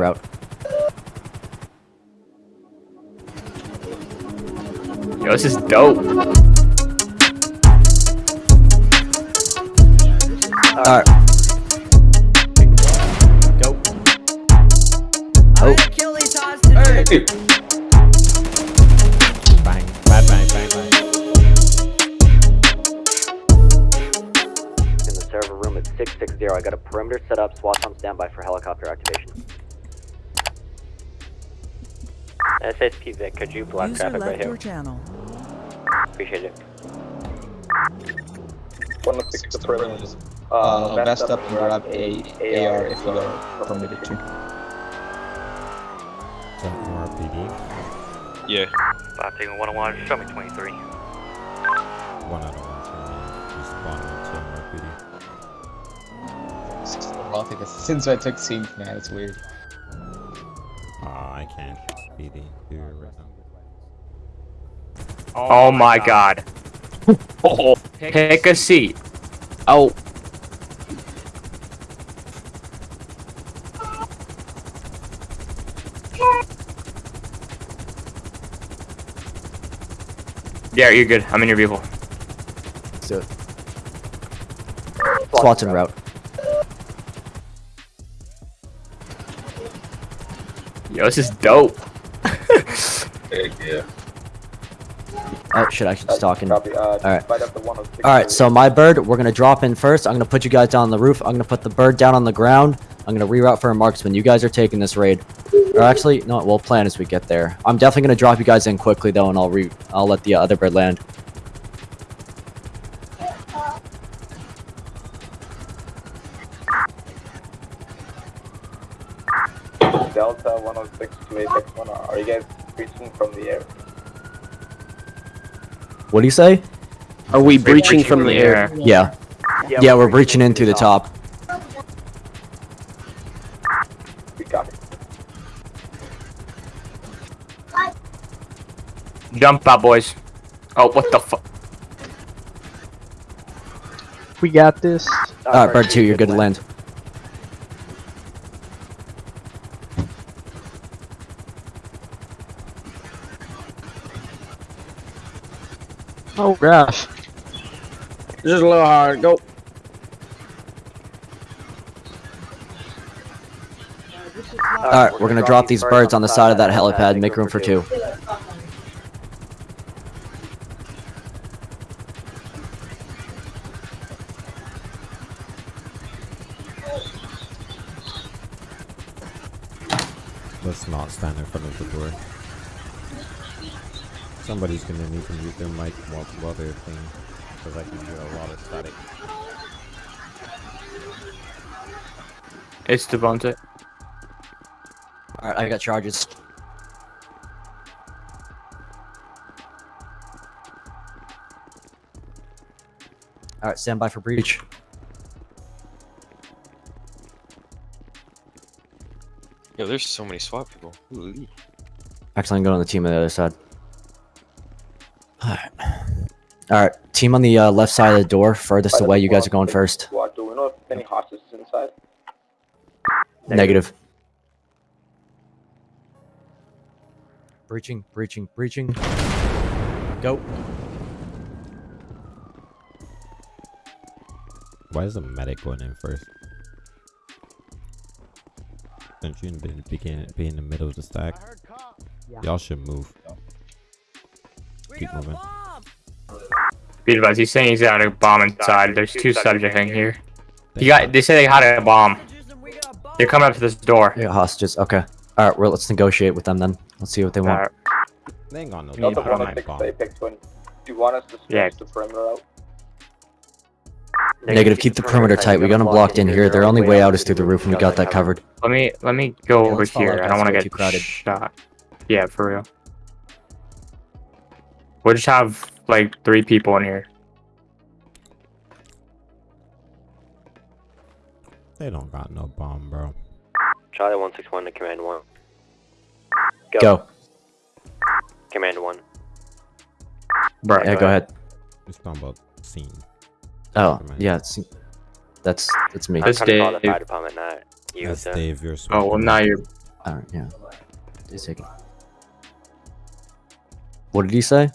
route. Yo, this is dope. Alright. Go. Oh. Bang, bang, bang, bang, bang. in the server room at 660. I got a perimeter set up. SWAT on standby for helicopter activation. SSP Vic, could you block User traffic right left your here? channel. Appreciate it. One of six the perimeter. Uh, vest up and grab a AR if you are permitted to. Is that more PD? Yeah. Five taking one on one. Show me 23. One out of one for me. Just spawn into more PD. Well, I think it's, since I took scene man, it's weird. Ah, I can't PD do right now. Oh my god. Oh, pick a seat. Oh. Yeah, you're good. I'm in your vehicle. Let's do it. SWAT's en route. Yo, this is dope. Yeah. Oh shit, I should just talking. Uh, Alright. Fight up the 106. Alright, so my bird, we're gonna drop in first. I'm gonna put you guys down on the roof. I'm gonna put the bird down on the ground. I'm gonna reroute for a marksman. You guys are taking this raid. Or actually, no, we'll plan as we get there. I'm definitely gonna drop you guys in quickly though, and I'll re I'll let the other bird land. What do you say? Are we breaching from the air? Yeah. Yeah, we're breaching in through the top. We. Jump out, boys. Oh, what the fuck? We got this. Alright, bird two, you're good to land. Oh gosh. This is a little hard. Go. Alright, we're gonna drop these birds on the side of that helipad. Make room for two. Let's not stand in front of the door. Somebody's gonna need to mute their mic while, while they're playing. Because I can hear a lot of static. It's Devontae. Alright, I got charges. Alright, stand by for breach. Yo, there's so many SWAT people. Ooh. Actually, I'm going on the team on the other side. Alright. Alright, team on the uh, left side of the door, furthest Fight away. You guys are going first. SWAT. Do we know if any hostages inside? Negative. Breaching, breaching, breaching. Go. Why is the medic going in first? Don't you be, begin, be in the middle of the stack? Y'all should move. Keep moving. Be advised, he's saying he's got a bomb inside. There's two subjects in here. He got. They say they had a bomb. They're coming up to this door. I got hostages. Okay. Alright, well, let's negotiate with them then. Let's see what they want. Alright. They ain't got no Yeah, Delta put on my bomb. to Apex 1. Do you want us to Yeah. the perimeter out? Negative, keep the perimeter tight. We got them blocked in here. Their only way out is through the roof, and we got that covered. Let me let me go Yeah, over here. I don't want to get crowded. shot. Yeah, for real. We'll just have like three people in here. They don't got no bomb, bro. Charlie 161 to Command 1. Go. go. Command 1. Bro, Yeah, go ahead. It's talking about scene. Oh, Recommend. yeah, it's, that's that's me. That's I'm trying to call the Dave. fire department, not you, That's sir. Dave, you're Oh well, now you're Alright, yeah. a second What did he say?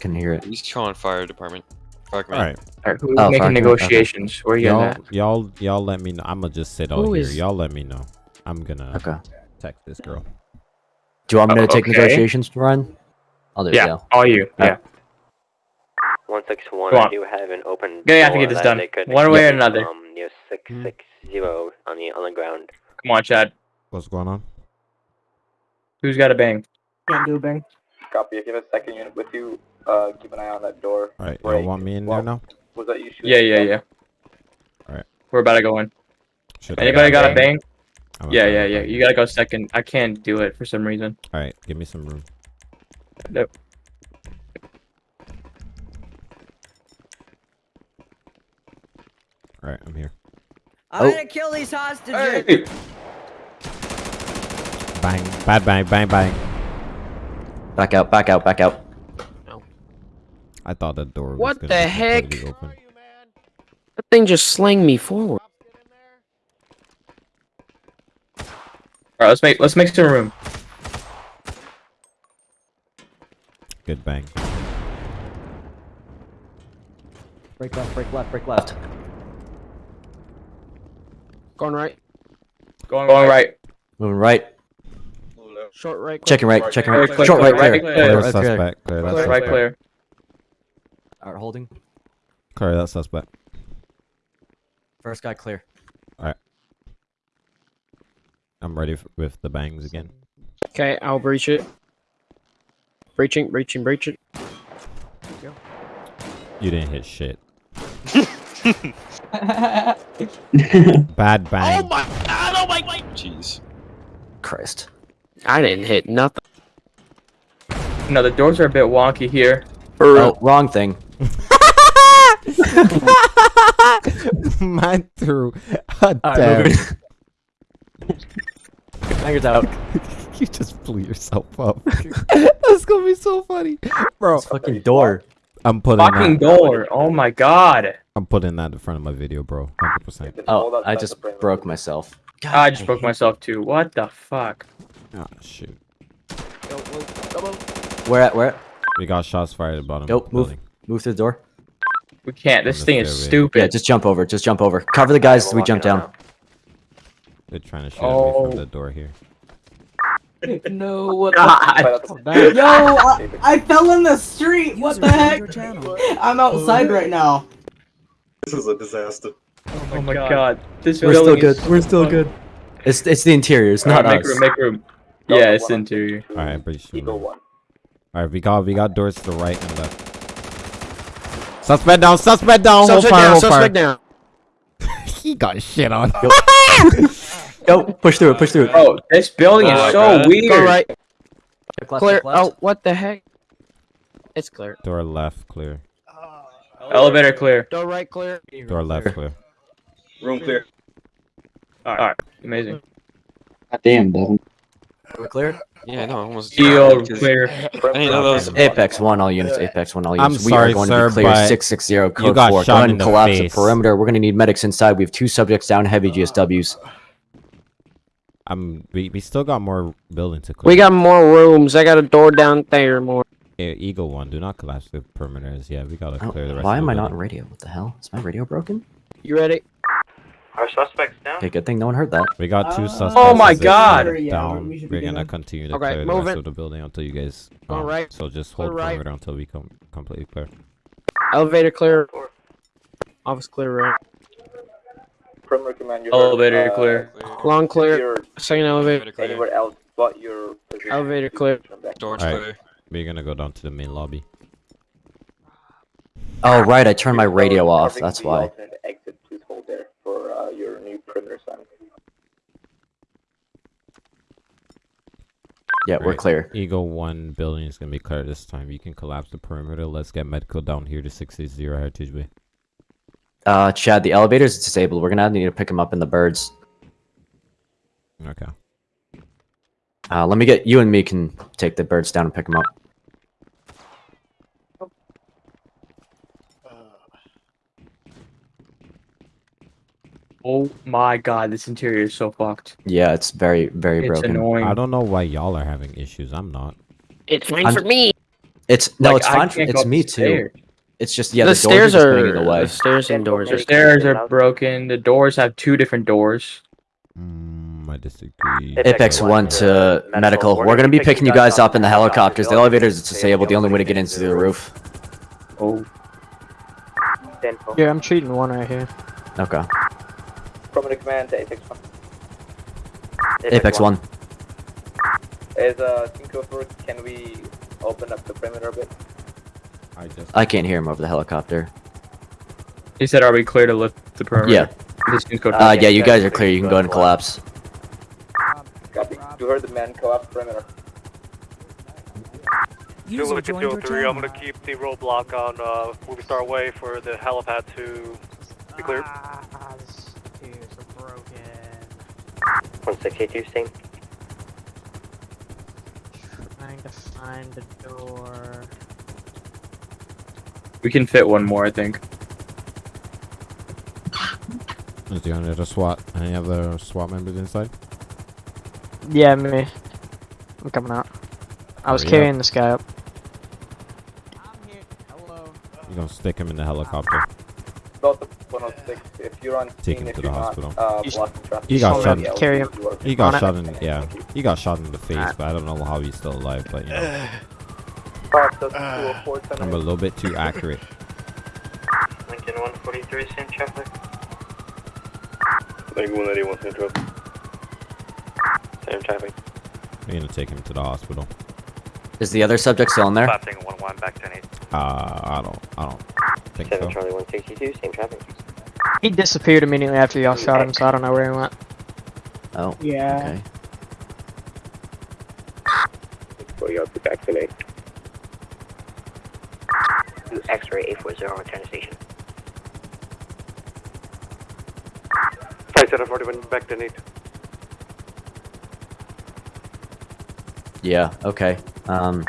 Can hear it. He's calling fire department. Fire All command. right, Alright, who's Oh, making fuck, okay. negotiations? Where you y'all, at? y'all, y'all, let me know. I'm gonna just sit out Who here. is- Y'all let me know. I'm gonna Okay. text this girl. Do you want me to Oh, take okay. negotiations, Ryan? I'll do it, Yeah, yeah. all you. Uh, Yeah. 161, Go I on. do have an open Yeah, you have to door get this done. they could One way or another. from near 660 on the on the ground. Come on, Chad. What's going on? Who's got a bang? Can't do a bang. Copy. If you have a second unit with you, uh, keep an eye on that door. All right, y'all Break. want me in Well, there now? Was that you shooting? Yeah, yeah, yeah. Alright. We're about to go in. Should Anybody go got a back? bang? Yeah, yeah, yeah. back. You gotta go second. I can't do it for some reason. All right, give me some room. Nope. All right, I'm here. I'm gonna kill these hostages. Hey! Bang, bad bang, bang, bang. Back out, back out, back out. I thought the door was What gonna the be heck? completely Open. That thing just slang me forward. Alright, let's make let's make some room. Good bang. Break left, break left, break left. Going right. Going, going right. Moving right. Short right. Checking right, checking Clear, right. Short right, clear, clear. right, Clear clear. that suspect. Clear that Clear. Right clear. Alright, holding. Clear that suspect. First guy clear. Alright. I'm ready f- with the bangs again. Okay, I'll breach it. Breaching, breaching, breaching. You didn't hit shit. Bad bang. Oh my god! Oh my god! Jeez. Christ. I didn't hit nothing. No, the doors are a bit wonky here. Oh, wrong thing. Man threw a Alright, damn. moving. Bangers out. you just blew yourself up. That's gonna be so funny, bro. This fucking door. I'm putting Fucking that. door. Oh my god. I'm putting that in front of my video, bro. Hundred percent. Oh, I just broke myself. God, I just broke myself too. What the fuck? Ah, shoot. Where at? Where at? We got shots fired at the bottom. Yo, of the move. building. Move through the door. We can't. This thing is stupid. Yeah, just jump over. Just jump over. Cover the guys as we jump down. They're trying to shoot at me Oh. from the door here. No, oh what God. Yo, I, I fell in the street. What the heck? I'm outside right now. This is a disaster. Oh my god. This We're still good. is We're still good. It's it's the interior. It's not Alright, us. make room, make room. Yeah, it's interior. Alright, breach the Eagle room. one. Alright, we got we got doors to the right and left. Suspect down, suspect down, hold Suspect fire, down, hold suspect fire. down. he got shit on. Yo, push through it. Push through it. Oh, this building is Oh, so God. weird. Go right. Check Clear. Oh, what the heck? It's clear. Door left clear. Oh. Elevator clear. Door right clear. Door left clear. Room clear. Alright, amazing. God Damn, Devin. We're clear. Yeah, no, I almost. Shield because clear. I didn't know that was. Apex one, all units. Apex one, all I'm units. we sorry, are going sir, to be clear. Six six zero. Code four. Go ahead in and the collapse face. the perimeter. We're going to need medics inside. We have two subjects down. Heavy GSWs. I'm we, we still got more building to clear. We got more rooms. I got a door down there. More. Eh, Eagle one. Do not collapse the perimeters. Yeah, we gotta Oh, clear the rest. why of am the I not in radio? What the hell? Is my radio broken? You ready? Our suspects down. Okay, good thing no one heard that. We got two Uh, suspects. Oh my God! sit Yeah, Down. We We're gonna continue to Okay, clear the rest it. of the building until you guys. Go um, right. So just hold right. perimeter until we come completely clear. Elevator clear. Office clear right. Perimeter command. You Elevator uh, clear. Long clear. Second elevator. Elevator clear. Anywhere else but your position. Elevator clear. Doors Alright. clear. We're gonna go down to the main lobby. Oh right, I turned my radio off. That's the why. alternate Exit, please hold there for uh, your new perimeter sign. Yeah, we're clear. Eagle one building is gonna be clear this time. You can collapse the perimeter. Let's get medical down here to 680 Heritage Way. Uh, Chad, the elevator's disabled. We're gonna need to pick him up in the birds. Okay. Uh, let me get you and me can take the birds down and pick them up. Oh my god, this interior is so fucked. Yeah, it's very, very It's broken. annoying. I don't know why y'all are having issues. I'm not. It's fine I'm- for me. It's no, Like, it's fine. For, can't it's me too. It's just yeah, the, the, stairs doors are are the way. the stairs and doors are The stairs are broken. The doors have two different doors. Mm, I disagree. Apex one to medical. We're gonna be picking you guys up in the helicopters. The elevators is disabled. The only way to get into the roof. Oh, Yeah, I'm treating one right here. Okay. Prominent command to Apex 1. Apex one. Is a Cinco Four, can we open up the perimeter a bit? I just. I can't hear him over the helicopter. he said, "Are we clear to lift the perimeter?" Yeah. This can go. Uh, yeah, you guys are clear. You can go ahead and collapse. Copy. You heard the man collapse perimeter. Zulu to 203, I'm gonna keep the roadblock on uh, Movie Star Way for the helipad to be cleared. Six eight two, same. Trying to find the door. We can fit one more, I think. Is the only other SWAT? Any other SWAT members inside? Yeah, me. I'm coming out. I was Hurry carrying this guy up. I'm here. Hello. You're gonna stick him in the helicopter? Delta 106, if you're on Take him to you're the not, hospital. uh, You- He got shot. Yeah, Carry him. we'll do our- He got On it. shot in. Yeah, he got shot in the face, but I don't know how he's still alive. But you know, Process 204, send I'm a little bit too accurate. Lincoln one forty three, same traffic. Lincoln 181 Central. Same traffic. We're gonna take him to the hospital. Is the other subject still in there? Passing 1 1 back 10 8. Uh, I don't. I don't think Seven so. Charlie one sixty two, same traffic. He disappeared immediately after y'all shot him, so I don't know where he went. Oh. Yeah. Okay. Well, you'll be back today. X-ray eight four zero, return to station. 5741 back 10 8. Yeah. Okay. Um.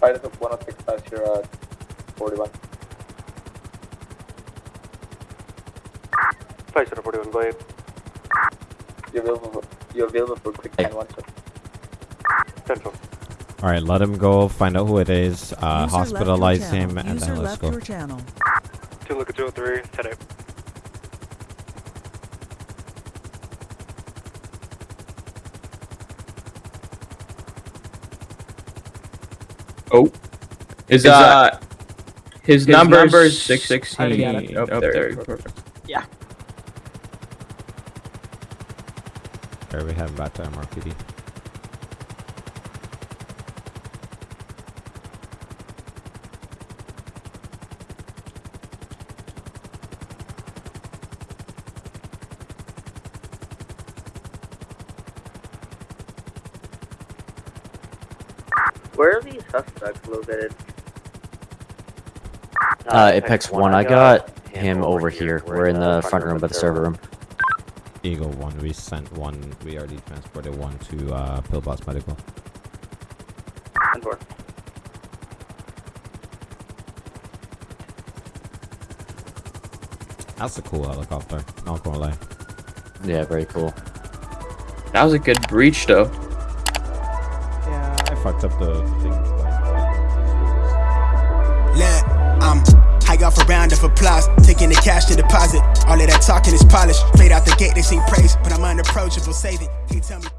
Fighters of 106 past your uh, 41. 5741, go ahead. You're available for, you're available for quick 10 1, sir. Central. All right, let him go. Find out who it is. Uh, hospitalize him, and then let's go. Two look at 203, 10 8. Oh, is Is uh, his, his number number's six Already got sixteen. it. Up there. Perfect. All right, we heading back to MRPD. Where are these suspects located? Uh, Apex one. I got him over here. We're in the front room by the server room. Eagle one. We sent one. We already transported one to uh, Pillbox Medical. And four. That's a cool helicopter. Not gonna lie. Yeah. Very cool. That was a good breach, though. Yeah, I fucked up the thing. Look, I'm high off a round of applause, taking the cash to deposit. All of that talking is polished. Played out the gate, they sing praise, but I'm unapproachable. Save it. He tell me.